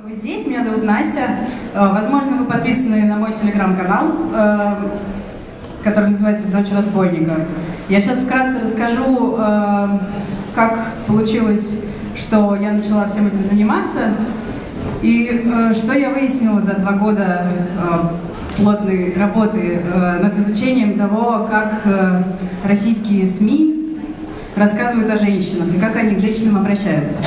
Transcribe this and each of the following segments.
Вы здесь, меня зовут Настя. Э, возможно, вы подписаны на мой телеграм-канал, э, который называется «Дочь разбойника». Я сейчас вкратце расскажу, э, как получилось, что я начала всем этим заниматься, и что я выяснила за два года плотной работы над изучением того, как российские СМИ рассказывают о женщинах и как они к женщинам обращаются.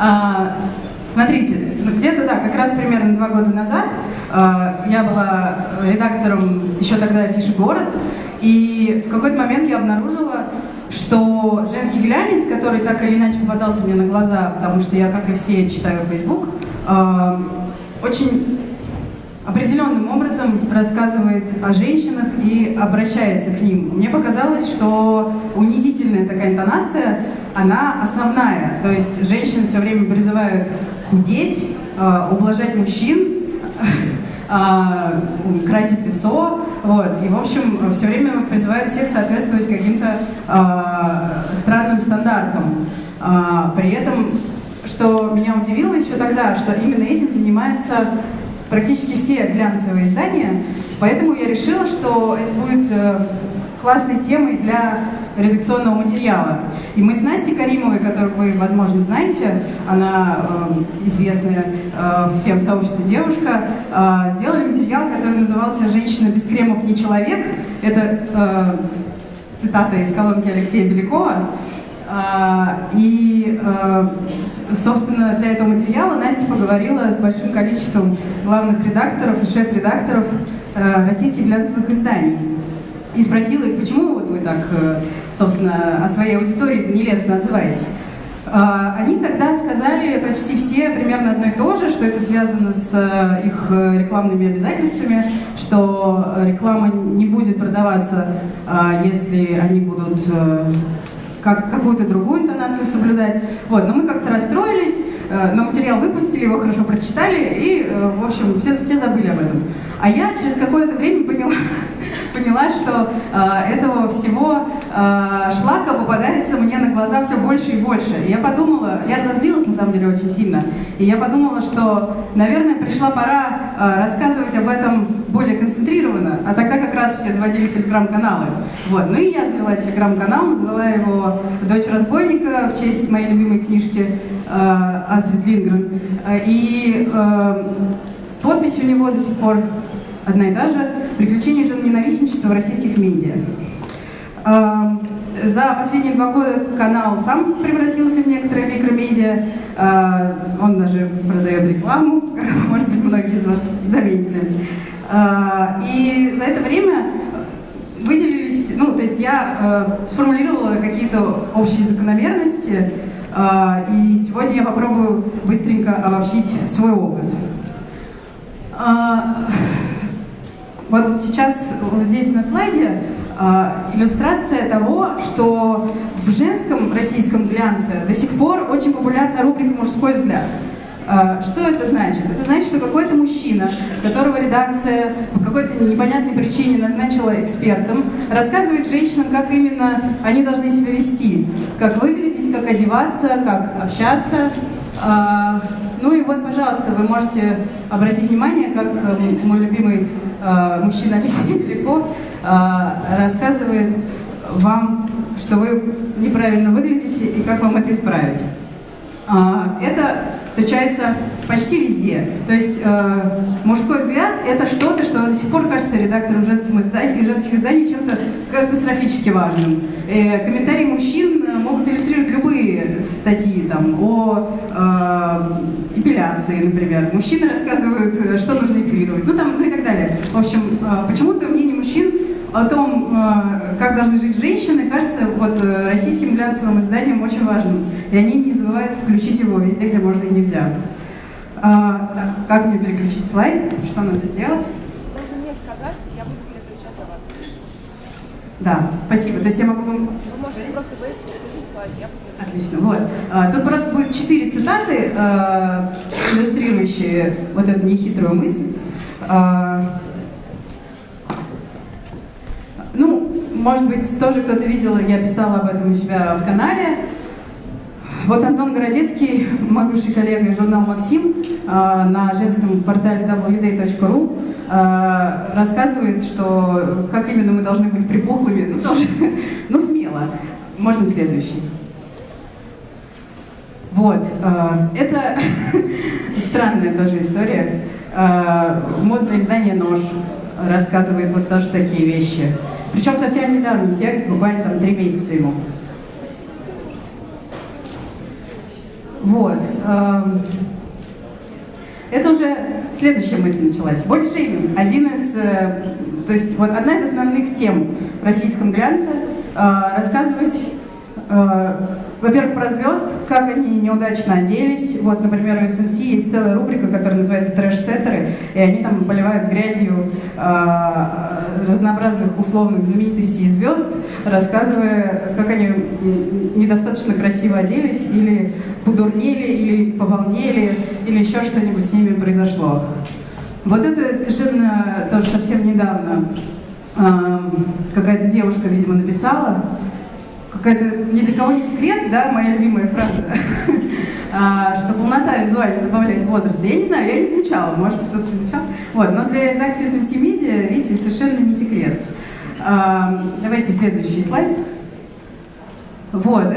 А, смотрите, ну, где-то, да, как раз примерно два года назад а, я была редактором еще тогда афиши «Город», и в какой-то момент я обнаружила, что женский глянец, который так или иначе попадался мне на глаза, потому что я, как и все, читаю Facebook, а, очень определенным образом рассказывает о женщинах и обращается к ним. Мне показалось, что унизительная такая интонация, она основная. То есть женщины все время призывают худеть, э, ублажать мужчин, э, красить лицо, вот, и, в общем, все время призывают всех соответствовать каким-то э, странным стандартам. При этом, что меня удивило еще тогда, что именно этим занимается практически все глянцевые издания, поэтому я решила, что это будет классной темой для редакционного материала. И мы с Настей Каримовой, которую вы, возможно, знаете, она э, известная э, фем-сообществе девушка, э, сделали материал, который назывался «Женщина без кремов не человек». Это э, цитата из колонки Алексея Белякова. А, и, а, собственно, для этого материала Настя поговорила с большим количеством главных редакторов и шеф-редакторов а, российских глянцевых изданий. И спросила их, почему вот вы так, э, собственно, о своей аудитории нелестно отзываетесь. Они тогда сказали почти все примерно одно и то же, что это связано с э, их э, рекламными обязательствами, что реклама не будет продаваться, если они будут как, какую-то другую интонацию соблюдать. Вот, но мы как-то расстроились, но материал выпустили, его хорошо прочитали, и, э, в общем, все, все забыли об этом. А я через какое-то время поняла, поняла, что э, этого всего э, шлака попадается мне на глаза все больше и больше. И я подумала, я разозлилась на самом деле очень сильно, и я подумала, что, наверное, пришла пора э, рассказывать об этом более концентрированно, а тогда как раз все заводили телеграм-каналы. Вот. Ну и я завела телеграм-канал, назвала его «Дочь разбойника» в честь моей любимой книжки э, Астрид Лингрен. Э, и э, подпись у него до сих пор одна и та же «Приключения ненавистничества в российских медиа». Эм, за последние два года канал сам превратился в некоторые микромедиа. Э, он даже продает рекламу, может быть, многие из вас заметили. Э, и за это время выделились, ну, то есть я э, сформулировала какие-то общие закономерности, и сегодня я попробую быстренько обобщить свой опыт. Вот сейчас здесь на слайде иллюстрация того, что в женском российском глянце до сих пор очень популярна рубрика «Мужской взгляд». Э, что это значит? Это значит, что какой-то мужчина, которого редакция по какой-то непонятной причине назначила экспертом, рассказывает женщинам, как именно они должны себя вести, как выглядеть, как одеваться, как общаться. Э, ну и вот, пожалуйста, вы можете обратить внимание, как мой любимый э, мужчина Алексей Беляков э, рассказывает вам, что вы неправильно выглядите и как вам это исправить. Э, это встречается почти везде. То есть э, мужской взгляд — это что-то, что до сих пор кажется редакторам женских изданий, женских изданий чем-то катастрофически важным. Э, комментарии мужчин могут иллюстрировать любые статьи там, о э, эпиляции, например. Мужчины рассказывают, что нужно эпилировать, ну, там, ну и так далее. В общем, э, почему-то мнение мужчин о том, э, как должны жить женщины, кажется вот э, российским глянцевым изданием очень важным. И они не забывают включить его везде, где можно и нельзя. А, так, как мне переключить слайд? Что надо сделать? Можно мне сказать, я буду переключать для вас. Да, спасибо. То есть я могу вам... Вы можете просто говорить, переключить слайд, я буду Отлично, вот. А, тут просто будет четыре цитаты, а, иллюстрирующие вот эту нехитрую мысль. А, ну, может быть, тоже кто-то видел, я писала об этом у себя в канале. Вот Антон Городецкий, мой бывший коллега из журнала «Максим» на женском портале www.day.ru рассказывает, что как именно мы должны быть припухлыми, ну тоже, ну смело. Можно следующий. Вот, это странная тоже история. Модное издание «Нож» рассказывает вот тоже такие вещи. Причем совсем недавний текст, буквально там три месяца ему. Вот. Эм, это уже следующая мысль началась. Бодишейминг. Один из, э, то есть вот одна из основных тем в российском глянце э, рассказывать э, во-первых, про звезд, как они неудачно оделись. Вот, например, у SNC есть целая рубрика, которая называется «Трэш-сеттеры», и они там поливают грязью э, разнообразных условных знаменитостей и звезд, рассказывая, как они недостаточно красиво оделись, или подурнели, или поволнели, или еще что-нибудь с ними произошло. Вот это совершенно тоже совсем недавно э, какая-то девушка, видимо, написала, какая-то ни для кого не секрет, да, моя любимая фраза, а, что полнота визуально добавляет возраст. Я не знаю, я не замечала, может кто-то замечал. Вот, но для редакции SMC Media, видите, совершенно не секрет. А, давайте следующий слайд. Вот,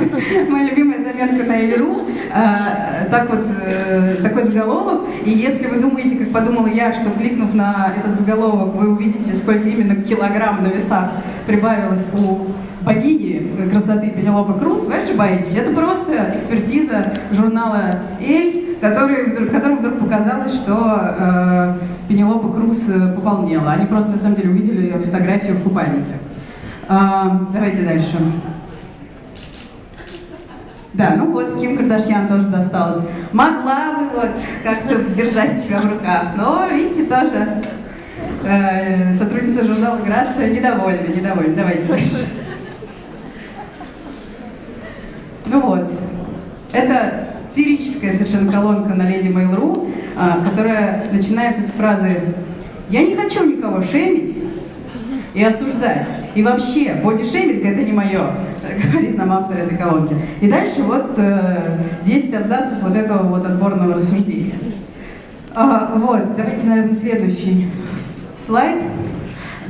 моя любимая заметка на Эльру. А, так вот, э, такой заголовок. И если вы думаете, как подумала я, что кликнув на этот заголовок, вы увидите, сколько именно килограмм на весах прибавилось у богини красоты Пенелопы Круз, вы ошибаетесь. Это просто экспертиза журнала «Эль», который, которому вдруг показалось, что э, Пенелопа Круз э, пополнела. Они просто на самом деле увидели фотографию в купальнике. Э, давайте дальше. Да, ну вот, Ким Кардашьян тоже досталось. Могла бы вот как-то держать себя в руках, но, видите, тоже э, сотрудница журнала «Грация» недовольна, недовольна. Давайте дальше. Ну вот, это феерическая совершенно колонка на Леди Mail.ru, а, которая начинается с фразы «Я не хочу никого шеймить и осуждать. И вообще, бодишейминг это не мое», говорит нам автор этой колонки. И дальше вот 10 э, абзацев вот этого вот отборного рассуждения. А, вот, давайте, наверное, следующий слайд.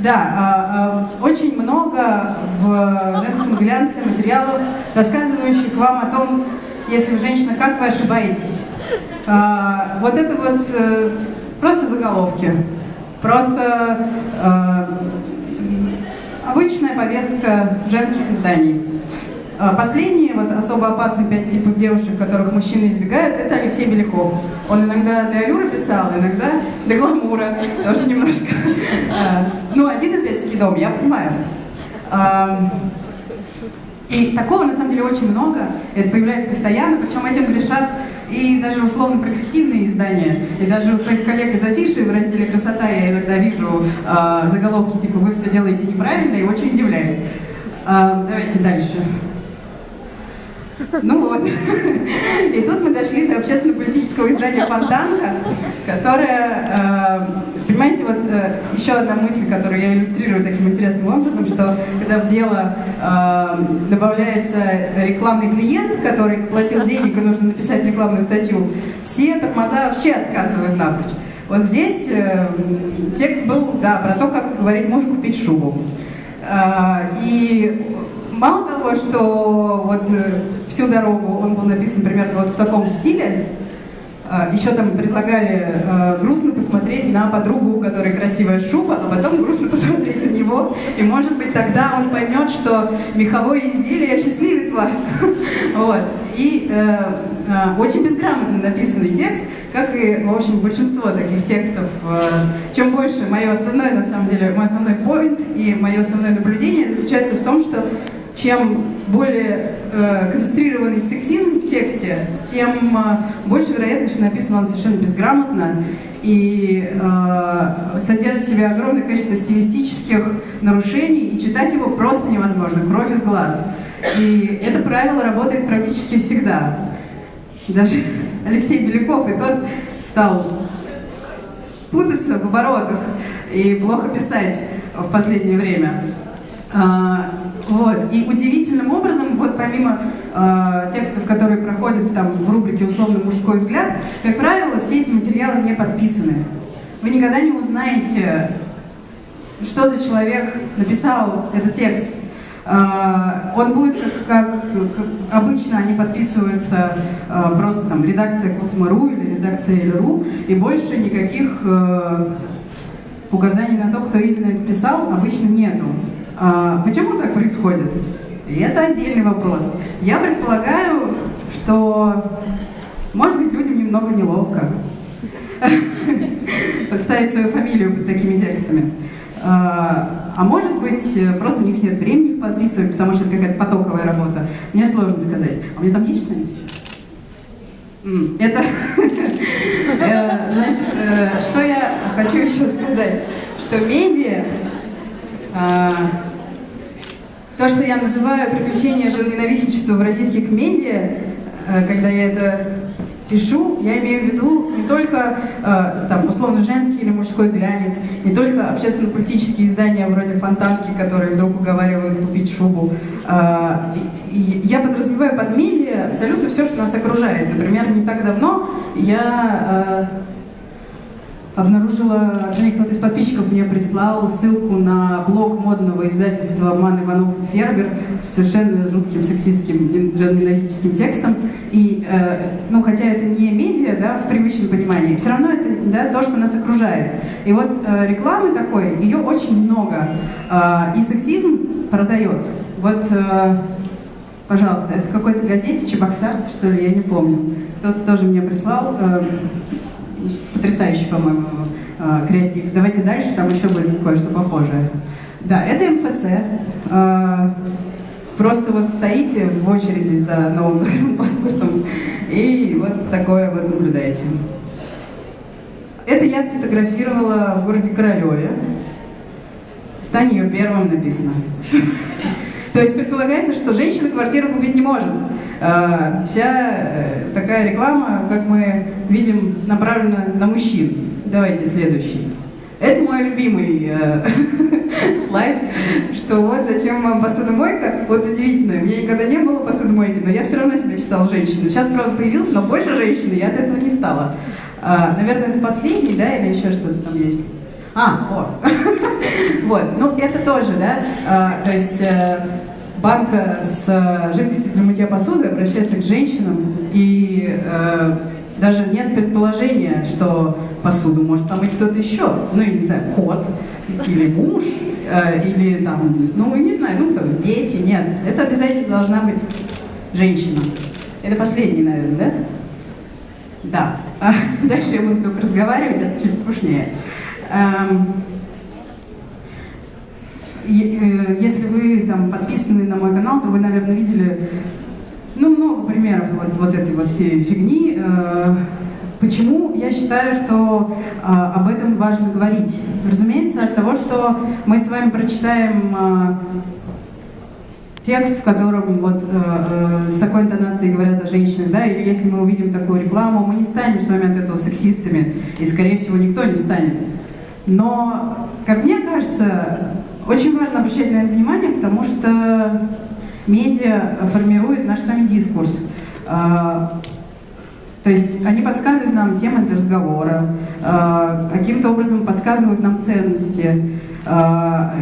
Да, а, а, очень много в женском глянце материалов, рассказывающих вам о том, если вы женщина, как вы ошибаетесь. А, вот это вот э, просто заголовки, просто обычная повестка женских изданий. А, последние, вот особо опасные пять типов девушек, которых мужчины избегают, это Алексей Беляков. Он иногда для Алюры писал, иногда для Гламура, тоже немножко. А, ну, один издательский дом, я понимаю. А, и такого, на самом деле, очень много. Это появляется постоянно, причем этим грешат и даже условно прогрессивные издания. И даже у своих коллег из афиши в разделе «Красота» я иногда вижу заголовки типа «Вы все делаете неправильно» и очень удивляюсь. Давайте дальше. Ну вот. И тут мы дошли до общественно-политического издания «Фонтанка», которое, э, понимаете, вот э, еще одна мысль, которую я иллюстрирую таким интересным образом, что когда в дело э, добавляется рекламный клиент, который заплатил денег и нужно написать рекламную статью, все тормоза вообще отказывают напрочь. Вот здесь текст был, да, про то, как говорить мужу купить шубу. И мало того, что вот э, всю дорогу он был написан примерно вот в таком стиле, а, еще там предлагали э, грустно посмотреть на подругу, у которой красивая шуба, а потом грустно посмотреть на него, и может быть тогда он поймет, что меховое изделие счастливит вас. вот. И э, э, очень безграмотно написанный текст, как и, в общем, большинство таких текстов. Э, чем больше, мое основное, на самом деле, мой основной поинт и мое основное наблюдение заключается в том, что чем более э, концентрированный сексизм в тексте, тем э, больше вероятность, что написано он совершенно безграмотно и э, содержит в себе огромное количество стилистических нарушений, и читать его просто невозможно, кровь из глаз. И это правило работает практически всегда. Даже Алексей Беляков и тот стал путаться в оборотах и плохо писать в последнее время. А, вот. И удивительным образом, вот помимо э, текстов, которые проходят там в рубрике «Условно мужской взгляд», как правило, все эти материалы не подписаны. Вы никогда не узнаете, что за человек написал этот текст. Э, он будет, как, как, как обычно, они подписываются э, просто там редакция Космо.ру или редакция Эль.ру, и больше никаких э, указаний на то, кто именно это писал, обычно нету. А, почему так происходит? И это отдельный вопрос. Я предполагаю, что, может быть, людям немного неловко подставить свою фамилию под такими текстами. А, а может быть, просто у них нет времени их подписывать, потому что это какая-то потоковая работа. Мне сложно сказать. А у меня там есть что-нибудь еще? Это, э, значит, э, что я хочу еще сказать, что медиа то, что я называю приключения женоненавистничества в российских медиа, э, когда я это пишу, я имею в виду не только э, там условно женский или мужской глянец, не только общественно-политические издания вроде Фонтанки, которые вдруг уговаривают купить шубу. Э, я подразумеваю под медиа абсолютно все, что нас окружает. Например, не так давно я обнаружила, вернее, кто-то из подписчиков мне прислал ссылку на блог модного издательства «Ман Иванов Фербер» с совершенно жутким сексистским ненавистическим текстом. И, э, ну, хотя это не медиа, да, в привычном понимании, все равно это, да, то, что нас окружает. И вот э, рекламы такой, ее очень много. Э, и сексизм продает. Вот, э, пожалуйста, это в какой-то газете, Чебоксарск, что ли, я не помню. Кто-то тоже мне прислал. Э, потрясающий, по-моему, э, креатив. Давайте дальше, там еще будет кое-что похожее. Да, это МФЦ. Э, просто вот стоите в очереди за новым паспортом и вот такое вот наблюдаете. Это я сфотографировала в городе Королеве. «Стань ее первым» написано. То есть предполагается, что женщина квартиру купить не может. А, вся э, такая реклама, как мы видим, направлена на мужчин. Давайте следующий. Это мой любимый э, слайд, что вот зачем вам посудомойка. Вот удивительно, у меня никогда не было посудомойки, но я все равно себя считала женщиной. Сейчас, правда, появился, но больше женщины я от этого не стала. А, наверное, это последний, да, или еще что-то там есть? А, о. вот, ну это тоже, да, а, то есть э, банка с э, жидкостью для мытья посуды обращается к женщинам, и э, даже нет предположения, что посуду может помыть кто-то еще. Ну, я не знаю, кот или муж, э, или там, ну, не знаю, ну, кто, дети, нет. Это обязательно должна быть женщина. Это последний, наверное, да? Да. А дальше я буду только разговаривать, это чуть скучнее. Эм, если вы там подписаны на мой канал, то вы, наверное, видели ну, много примеров вот, вот этой вот всей фигни. Э, почему я считаю, что а, об этом важно говорить? Разумеется, от того, что мы с вами прочитаем а, текст, в котором вот э, э, с такой интонацией говорят о женщинах, да, или если мы увидим такую рекламу, мы не станем с вами от этого сексистами, и, скорее всего, никто не станет. Но, как мне кажется, очень важно обращать на это внимание, потому что медиа формирует наш с вами дискурс. А, то есть они подсказывают нам темы для разговора, а, каким-то образом подсказывают нам ценности, а,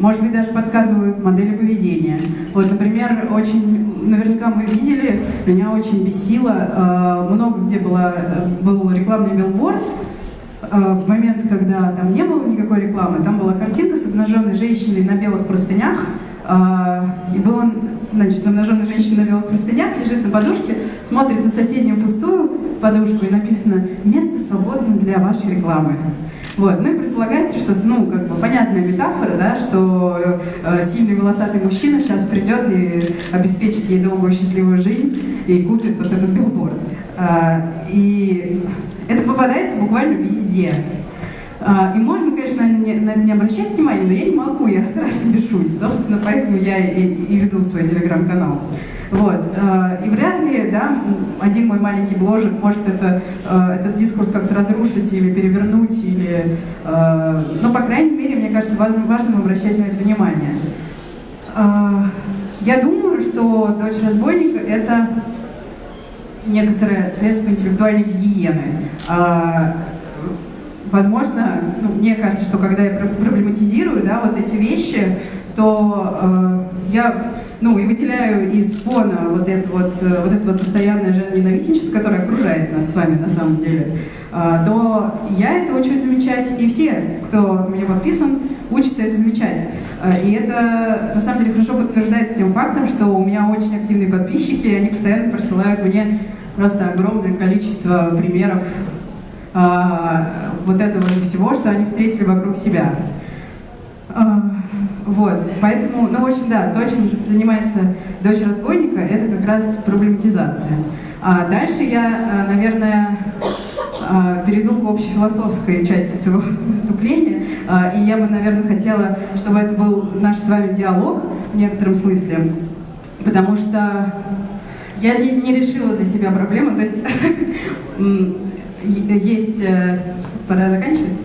может быть, даже подсказывают модели поведения. Вот, например, очень, наверняка мы видели, меня очень бесило, много где было, был рекламный билборд, в момент, когда там не было никакой рекламы, там была картинка с обнаженной женщиной на белых простынях, э, и была, значит, обнаженная женщина на белых простынях, лежит на подушке, смотрит на соседнюю пустую подушку, и написано «Место свободно для вашей рекламы». Вот. Ну и предполагается, что, ну, как бы понятная метафора, да, что э, сильный волосатый мужчина сейчас придет и обеспечит ей долгую счастливую жизнь и купит вот этот билборд. Э, и это попадается буквально везде. А, и можно, конечно, на это не обращать внимания, но я не могу, я страшно бешусь. Собственно, поэтому я и, и веду свой телеграм-канал. Вот. А, и вряд ли, да, один мой маленький бложек может это, а, этот дискурс как-то разрушить или перевернуть, или, ну, по крайней мере, мне кажется, важным, важным обращать на это внимание. Я думаю, что «Дочь разбойника» — это некоторое следствие интеллектуальной гигиены. А, возможно, ну, мне кажется, что когда я проблематизирую да, вот эти вещи, то э, я ну, и выделяю из фона вот это вот, вот это вот постоянное ненавистничество, которое окружает нас с вами на самом деле, э, то я это учусь замечать, и все, кто мне подписан, учатся это замечать. И это, на самом деле, хорошо подтверждается тем фактом, что у меня очень активные подписчики, и они постоянно присылают мне просто огромное количество примеров вот этого всего, что они встретили вокруг себя. Вот, поэтому, ну, в общем, да, то, чем занимается дочь разбойника, это как раз проблематизация. А дальше я, э, наверное, э, перейду к общефилософской части своего выступления, э, и я бы, наверное, хотела, чтобы это был наш с вами диалог в некотором смысле, потому что я не, не решила для себя проблему, то есть есть... Пора заканчивать?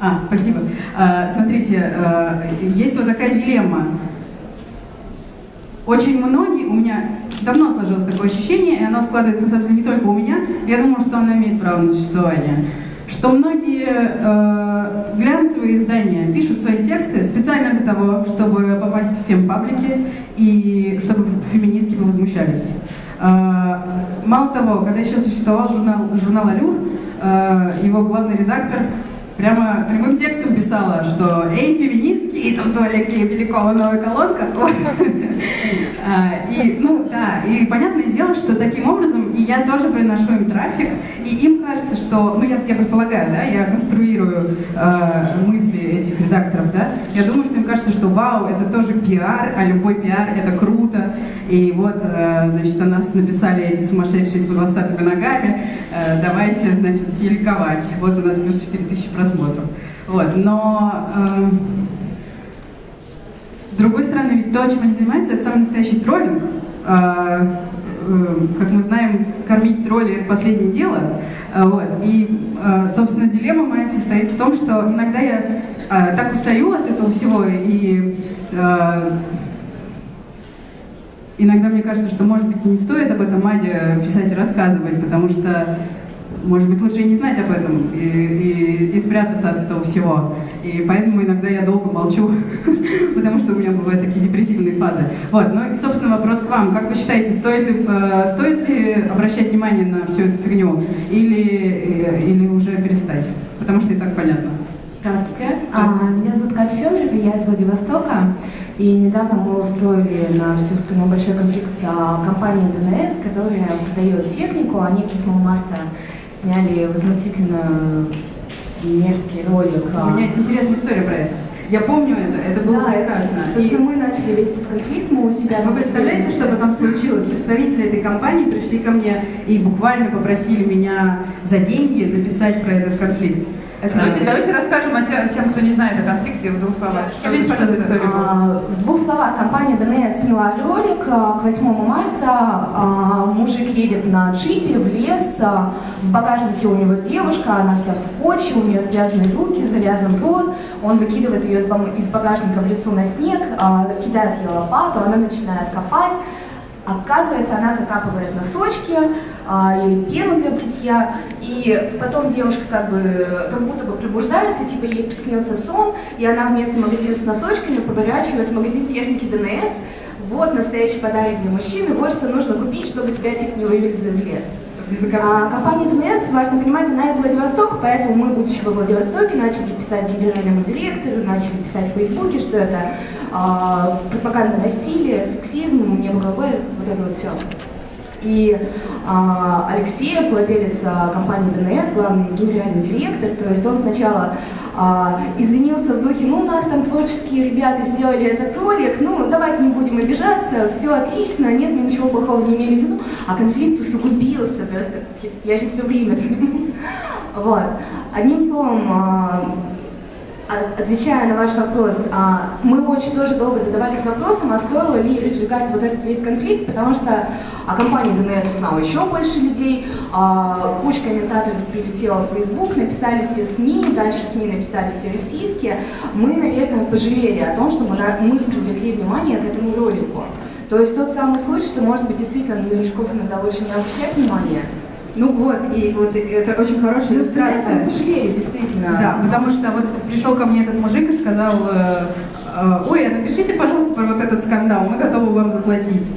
А, спасибо. А, смотрите, а, есть вот такая дилемма. Очень многие, у меня давно сложилось такое ощущение, и оно складывается, на самом деле, не только у меня, я думаю, что оно имеет право на существование, что многие э, глянцевые издания пишут свои тексты специально для того, чтобы попасть в фемпаблики и чтобы феминистки возмущались. Э, мало того, когда еще существовал журнал, журнал «Алюр», э, его главный редактор прямо прямым текстом писала, что «Эй, феминистки, и тут у Алексея Белякова новая колонка». А, и, ну, да, и понятное дело, что таким образом и я тоже приношу им трафик, и им кажется, что, ну, я, я предполагаю, да, я конструирую э, мысли этих редакторов, да, я думаю, что им кажется, что вау, это тоже пиар, а любой пиар — это круто, и вот, э, значит, о нас написали эти сумасшедшие с волосатыми ногами, давайте, значит, селиковать. Вот у нас плюс 4000 просмотров. Вот, но... Э, с другой стороны, ведь то, чем они занимаются, это самый настоящий троллинг. Э, э, как мы знаем, кормить тролли – это последнее дело. Э, вот. И, э, собственно, дилемма моя состоит в том, что иногда я э, так устаю от этого всего, и э, иногда мне кажется, что, может быть, не стоит об этом Аде писать и рассказывать, потому что может быть, лучше и не знать об этом и, и, и спрятаться от этого всего. И поэтому иногда я долго молчу, потому что у меня бывают такие депрессивные фазы. Вот, ну и, собственно, вопрос к вам. Как вы считаете, стоит ли, э, стоит ли обращать внимание на всю эту фигню или, э, или уже перестать? Потому что и так понятно. Здравствуйте. А, меня зовут Катя Федорова, я из Владивостока. И недавно мы устроили на всю страну большой конфликт с а, компанией ДНС, которая продает технику. Они 8 марта сняли возмутительно мерзкий ролик. У меня есть интересная история про это. Я помню это, это было да, прекрасно. Собственно, и... мы начали весь этот конфликт, мы у себя... Вы представляете, что потом случилось? Представители этой компании пришли ко мне и буквально попросили меня за деньги написать про этот конфликт. Это давайте, давайте расскажем о тем, тем, кто не знает о конфликте, в двух словах. Скажите, пожалуйста, историю. А, в двух словах. Компания ДНС сняла ролик а, к 8 марта. А, мужик едет на джипе в лес. А, в багажнике у него девушка, она вся в скотче, у нее связаны руки, завязан рот. Он выкидывает ее из багажника в лесу на снег, а, кидает ей лопату, она начинает копать. Оказывается, она закапывает носочки или пену для бритья, и потом девушка как бы как будто бы пробуждается, типа ей приснился сон, и она вместо магазина с носочками поворачивает магазин техники ДНС. Вот настоящий подарок для мужчины, вот что нужно купить, чтобы тебя типа не вывезли в лес. А, компания ДНС, важно понимать, она из Владивостока, поэтому мы, будучи во Владивостоке, начали писать генеральному директору, начали писать в Фейсбуке, что это а, пропаганда насилия, сексизм, небо голубое, вот это вот все. И а, Алексеев, владелец а, компании ДНС, главный генеральный директор, то есть он сначала а, извинился в духе, ну у нас там творческие ребята сделали этот ролик, ну давайте не будем обижаться, все отлично, нет, мы ничего плохого не имели в виду, а конфликт усугубился просто, я сейчас все время с. Вот. Одним словом, а, Отвечая на ваш вопрос, а, мы очень тоже долго задавались вопросом, а стоило ли разжигать вот этот весь конфликт, потому что о компании ДНС узнало еще больше людей, а, куча комментаторов прилетела в Facebook, написали все СМИ, дальше СМИ написали все российские. Мы, наверное, пожалели о том, что мы, мы привлекли внимание к этому ролику. То есть тот самый случай, что, может быть, действительно на новичков иногда лучше не обращать внимания, ну вот, и вот это очень хорошая ну, иллюстрация. пожалели, действительно. Да, потому что вот пришел ко мне этот мужик и сказал, э, э, ой, а напишите, пожалуйста, про вот этот скандал, мы готовы вам заплатить.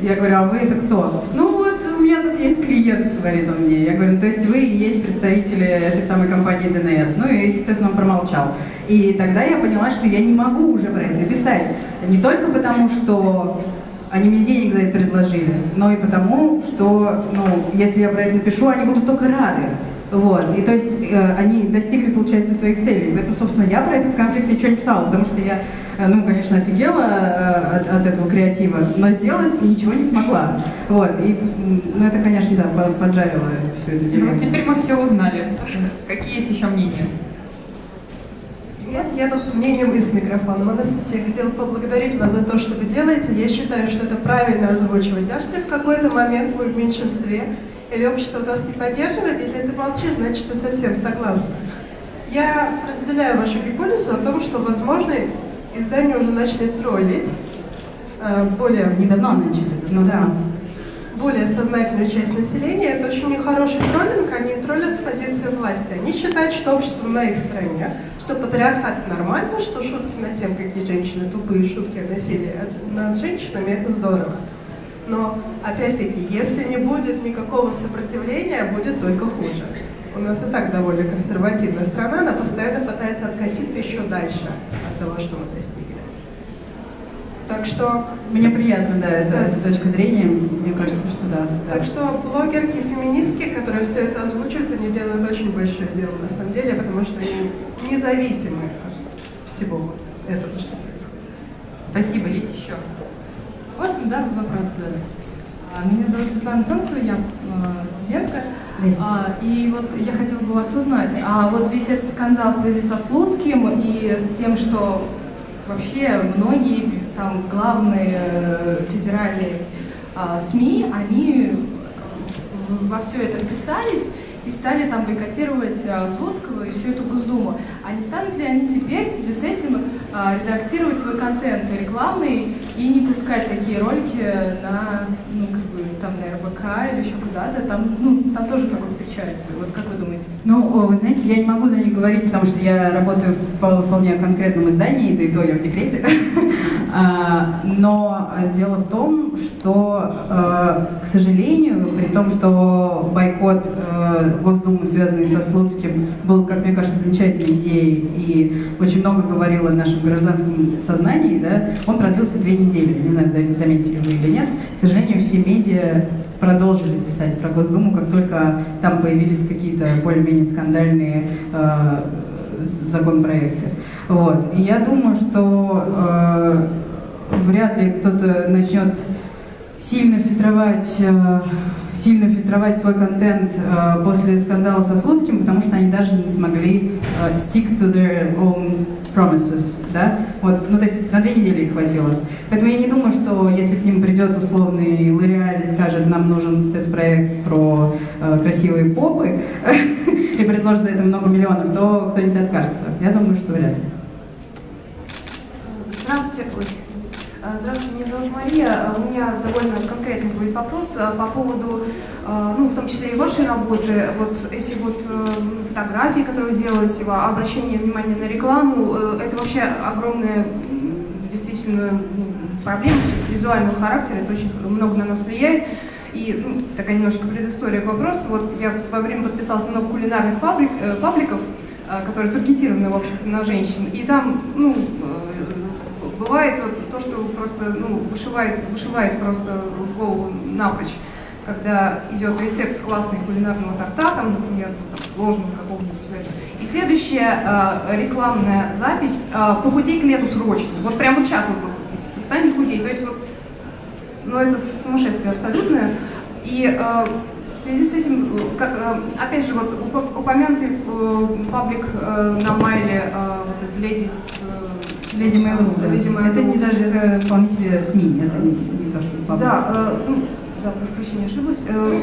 Я говорю, а вы это кто? Ну вот, у меня тут есть клиент, говорит он мне. Я говорю, ну, то есть вы и есть представители этой самой компании ДНС. Ну и, естественно, он промолчал. И тогда я поняла, что я не могу уже про это написать. Не только потому, что они мне денег за это предложили, но и потому, что, ну, если я про это напишу, они будут только рады. Вот, и то есть э, они достигли, получается, своих целей. Поэтому, собственно, я про этот конфликт ничего не писала, потому что я, э, ну, конечно, офигела э, от, от этого креатива, но сделать ничего не смогла. Вот, и, ну, это, конечно, да, поджарило всю эту дело. Ну, теперь мы все узнали. Какие есть еще мнения? Привет, я тут с мнением и с микрофоном. Анастасия, я хотела поблагодарить вас за то, что вы делаете. Я считаю, что это правильно озвучивать. Даже если в какой-то момент мы в меньшинстве, или общество нас не поддерживает, если ты молчишь, значит, ты совсем согласна. Я разделяю вашу гипотезу о том, что, возможно, издания уже начали троллить э, более... Недавно начали. Ну да более сознательную часть населения, это очень нехороший троллинг, они троллят с позиции власти. Они считают, что общество на их стороне, что патриархат нормально, что шутки на тем, какие женщины тупые, шутки о насилии над женщинами, это здорово. Но, опять-таки, если не будет никакого сопротивления, будет только хуже. У нас и так довольно консервативная страна, она постоянно пытается откатиться еще дальше от того, что мы достигли. Так что... Мне приятно, да, это, да. эта точка зрения, мне кажется, что да, да. Так что блогерки, феминистки, которые все это озвучивают, они делают очень большое дело на самом деле, потому что они независимы от всего вот этого, что происходит. Спасибо, есть еще. Вот, да, вопрос задать. А, меня зовут Светлана Солнцева, я а, студентка. А, и вот я хотела бы вас узнать, а вот весь этот скандал в связи со Слуцким и с тем, что вообще многие там главные э, федеральные а, СМИ, они во все это вписались и стали там бойкотировать а, Слуцкого и всю эту Госдуму. А не станут ли они теперь в связи с этим а, редактировать свой контент рекламный и не пускать такие ролики на, ну, как бы, там, на РБК или еще куда-то? Там, ну, там тоже такое встречается. Вот как вы думаете? Ну, вы знаете, я не могу за них говорить, потому что я работаю в вполне конкретном издании, да и то я в декрете. А, но дело в том, что, к сожалению, при том, что бойкот э, Госдумы, связанный со Слуцким, был, как мне кажется, замечательной идеей и очень много говорил о нашем гражданском сознании, да, он продлился две недели. Не знаю, заметили вы или нет. К сожалению, все медиа продолжили писать про Госдуму, как только там появились какие-то более-менее скандальные э, законопроекты. Вот. И я думаю, что э, вряд ли кто-то начнет сильно фильтровать, э, сильно фильтровать свой контент э, после скандала со Слуцким, потому что они даже не смогли э, stick to their own promises, да? Вот, ну, то есть на две недели их хватило. Поэтому я не думаю, что если к ним придет условный Лореаль и скажет, нам нужен спецпроект про э, красивые попы и предложит за это много миллионов, то кто-нибудь откажется. Я думаю, что вряд ли. Здравствуйте. Э, здравствуйте, меня зовут Мария. У меня довольно конкретный будет вопрос э, по поводу, э, ну, в том числе и вашей работы. Вот эти вот фотографии, которые вы делаете, обращение внимания на рекламу, это вообще огромная действительно проблема визуального характера, это очень много на нас влияет. И ну, такая немножко предыстория к вопросу. Вот я в свое время подписалась на много кулинарных фабрик, э, пабликов, э, которые таргетированы, в общем на женщин. И там, ну, бывает вот то, что просто ну, вышивает, вышивает просто голову напрочь, когда идет рецепт классного кулинарного торта, там, например, ну, там, сложного какого-нибудь и следующая э, рекламная запись э, «Похудей к лету срочно». Вот прямо вот сейчас вот, вот стань худей. То есть вот, ну это сумасшествие абсолютное. И э, в связи с этим, как, опять же, вот уп- упомянутый э, паблик э, на Майле, вот Ladies... э, Леди Mail.ru, да. Lady Mail.ru. Это не даже, это вполне себе СМИ, это не, не то, что паблик. Да, э, ну, да, прошу прощения, ошиблась. Э,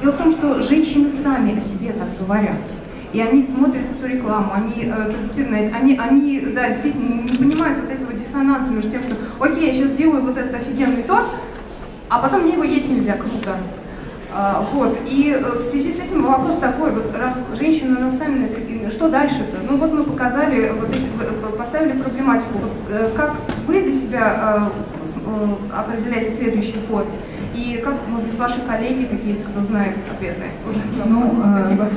дело в том, что женщины сами о себе так говорят. И они смотрят эту рекламу, они э, таргетированы на это, они, они, да, действительно не понимают вот этого диссонанса между тем, что, окей, я сейчас делаю вот этот офигенный торт, а потом мне его есть нельзя, круто. А, вот, и э, в связи с этим вопрос такой, вот раз женщины на это- что дальше-то? Ну вот мы показали, вот эти, э, поставили проблематику, вот э, как вы для себя э, э, определяете следующий ход? И как, может быть, ваши коллеги какие-то, кто знает ответы? Тоже Ну, э, спасибо.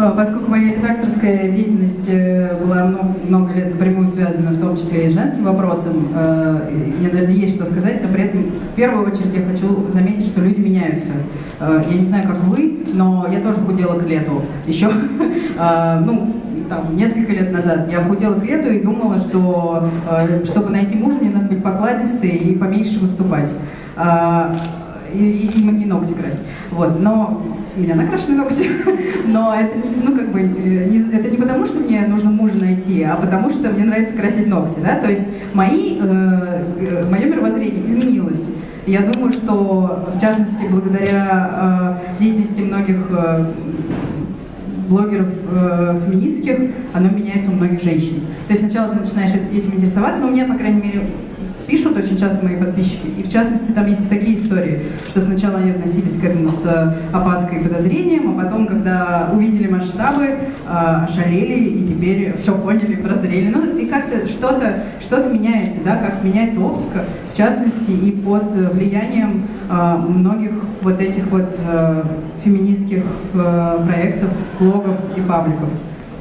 Э, Поскольку моя редакторская деятельность э, была много, много лет напрямую связана, в том числе и с женским вопросом, э, мне, наверное, есть что сказать, но при этом в первую очередь я хочу заметить, что люди меняются. Я не знаю, как вы, но я тоже худела к лету. Еще, ну, там, несколько лет назад я худела к лету и думала, что чтобы найти мужа, мне надо быть покладистой и поменьше выступать. И, и, и ногти красить. Вот, но у меня накрашены ногти, но это не, ну как бы э, не, это не потому, что мне нужно мужа найти, а потому что мне нравится красить ногти, да, то есть мои, э, э, мое мировоззрение изменилось. Я думаю, что в частности благодаря э, деятельности многих э, блогеров э, феминистских, оно меняется у многих женщин. То есть сначала ты начинаешь эт- этим интересоваться, но мне, по крайней мере, пишут очень часто мои подписчики, и в частности там есть и такие истории, что сначала они относились к этому с э, опаской и подозрением, а потом, когда увидели масштабы, э, ошалели и теперь все поняли, прозрели. Ну и как-то что-то что меняется, да, как меняется оптика, в частности и под влиянием э, многих вот этих вот феминистских проектов, блогов и пабликов.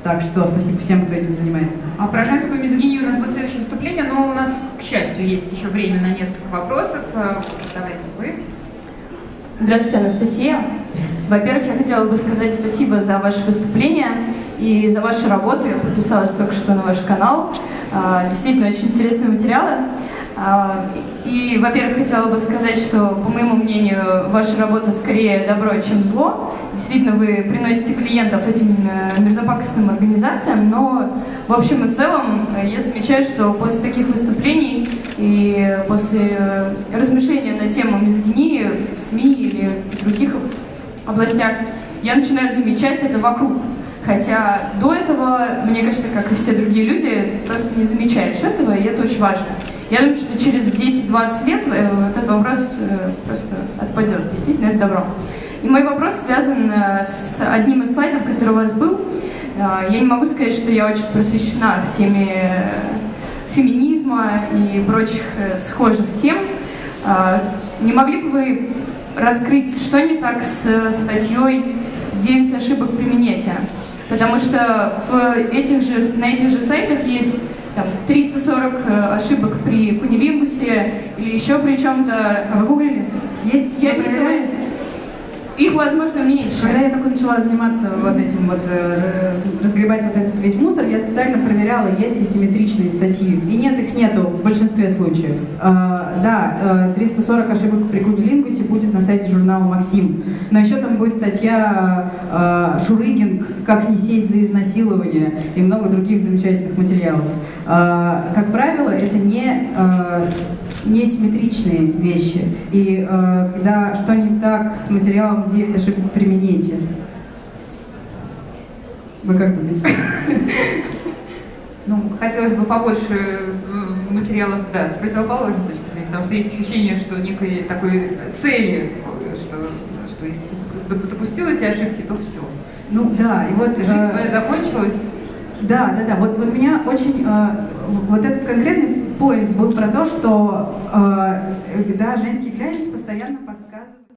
Так что спасибо всем, кто этим занимается. А про женскую мизогинию у нас будет следующее выступление, но у нас, к счастью, есть еще время на несколько вопросов. Э, Давайте вы. Здравствуйте, Анастасия. Во-первых, я хотела бы сказать спасибо за ваше выступление и за вашу работу. Я подписалась только что на ваш канал. А, Действительно, очень интересные материалы. А, И, во-первых, хотела бы сказать, что, по моему мнению, ваша работа скорее добро, чем зло. Действительно, вы приносите клиентов этим э, мерзопакостным организациям, но в общем и целом я замечаю, что после таких выступлений и после э, размышления на тему мизогинии в СМИ или в других областях, я начинаю замечать это вокруг. Хотя до этого, мне кажется, как и все другие люди, просто не замечаешь этого, и это очень важно. Я думаю, что через 10-20 лет э, вот этот вопрос э, просто отпадет. Действительно, это добро. И мой вопрос связан э, с одним из слайдов, который у вас был. Я не могу сказать, что я очень просвещена в теме феминизма и прочих схожих тем. Не могли бы вы раскрыть, что не так с статьей «9 ошибок при минете»? Потому что в этих же, на этих же сайтах есть там, 340 э, ошибок при кунилингусе или еще при чем-то. А вы гуглили? Есть? Я видела, их, возможно, меньше. Когда я только начала заниматься вот этим вот, э, разгребать вот я специально проверяла, есть ли симметричные статьи. И нет, их нету в большинстве случаев. А, да, э, 340 ошибок при кунилингусе будет на сайте журнала «Максим». Но еще там будет статья э, «Шурыгинг. Как не сесть за изнасилование» и много других замечательных материалов. А, как правило, это не э, несимметричные вещи. И э, когда что не так с материалом 9 ошибок при минете? Вы как думаете? Ну, хотелось бы побольше э, материалов, да, с противоположной точки зрения, потому что есть ощущение, что некой такой цели, что, что если ты доп- допустил эти ошибки, то все. Ну да, и вот... Жизнь э, твоя закончилась, Да, да, да. Вот, вот меня очень э, вот этот конкретный поинт был про то, что э, да, женский глянец постоянно подсказывает.